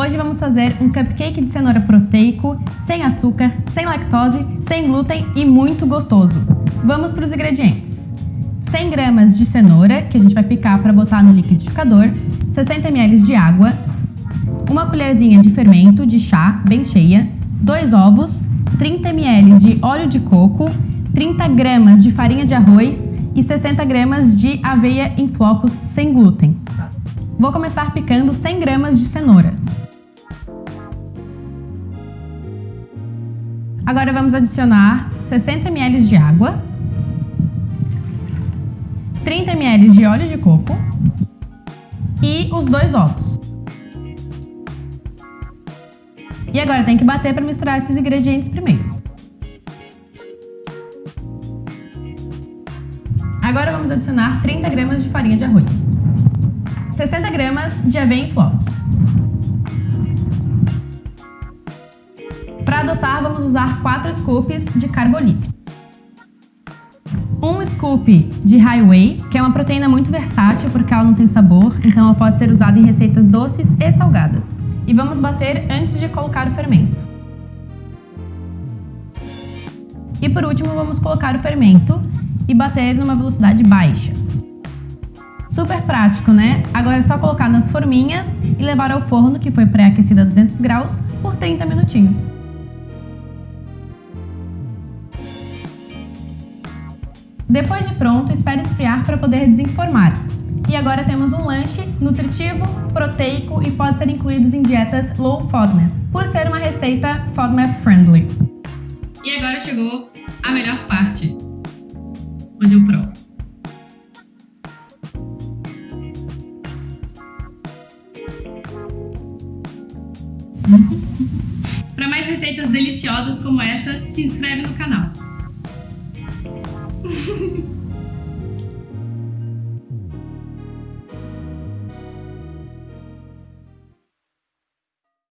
Hoje vamos fazer um cupcake de cenoura proteico, sem açúcar, sem lactose, sem glúten e muito gostoso. Vamos para os ingredientes. 100 gramas de cenoura, que a gente vai picar para botar no liquidificador, 60 ml de água, uma colherzinha de fermento de chá bem cheia, dois ovos, 30 ml de óleo de coco, 30 gramas de farinha de arroz e 60 gramas de aveia em flocos sem glúten. Vou começar picando 100 gramas de cenoura. Agora vamos adicionar 60 ml de água, 30 ml de óleo de coco e os dois ovos. E agora tem que bater para misturar esses ingredientes primeiro. Agora vamos adicionar 30 gramas de farinha de arroz, 60 gramas de aveia em flocos. Para adoçar, vamos usar 4 scoops de carbolípide. Um scoop de Highway, que é uma proteína muito versátil porque ela não tem sabor, então ela pode ser usada em receitas doces e salgadas e vamos bater antes de colocar o fermento. E por último, vamos colocar o fermento e bater numa velocidade baixa. Super prático, né? Agora é só colocar nas forminhas e levar ao forno, que foi pré-aquecido a 200 graus, por 30 minutinhos. Depois de pronto, espere esfriar para poder desenformar. E agora temos um lanche nutritivo, proteico e pode ser incluído em dietas low FODMAP, por ser uma receita FODMAP friendly. E agora chegou a melhor parte, onde eu provo. Para mais receitas deliciosas como essa, se inscreve no canal. Ha ha ha.